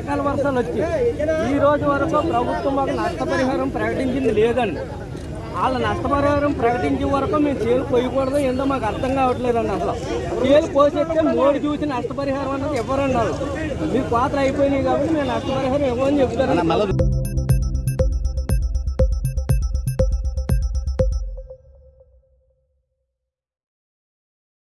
అకాల వర్షాలు వచ్చి ఈ రోజు వరకు ప్రభుత్వం మాకు నష్టపరిహారం ప్రకటించింది లేదండి. వాళ్ళ నష్టపరిహారం ప్రకటించే వరకు మేము చేలు పోయకూడదు ఏందో మాకు అర్థం కావట్లేదండి అసలు. చేలు పోసేస్తే మోడీ చూసి నష్టపరిహారం అన్నది ఇవ్వరండి వాళ్ళు మీ పాత్ర అయిపోయినాయి కాబట్టి మేము నష్టపరిహారం ఇవ్వని చెప్తారండి